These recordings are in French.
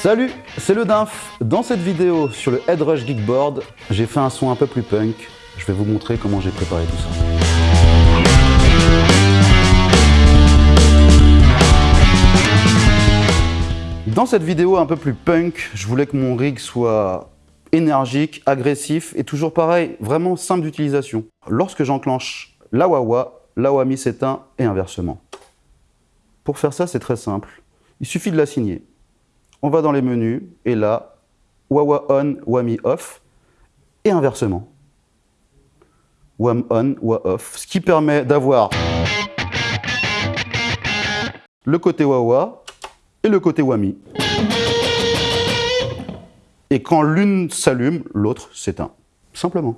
Salut, c'est le Dinf. Dans cette vidéo sur le Headrush Geekboard, j'ai fait un son un peu plus punk. Je vais vous montrer comment j'ai préparé tout ça. Dans cette vidéo un peu plus punk, je voulais que mon rig soit énergique, agressif et toujours pareil, vraiment simple d'utilisation. Lorsque j'enclenche la Wawa, la Wami s'éteint et inversement. Pour faire ça, c'est très simple. Il suffit de la signer. On va dans les menus et là, Wawa on, Wami off et inversement. Wam on, Wa off, ce qui permet d'avoir le côté Wawa et le côté Wami. Et quand l'une s'allume, l'autre s'éteint. Simplement.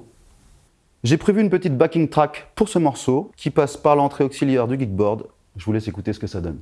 J'ai prévu une petite backing track pour ce morceau qui passe par l'entrée auxiliaire du Geekboard. Je vous laisse écouter ce que ça donne.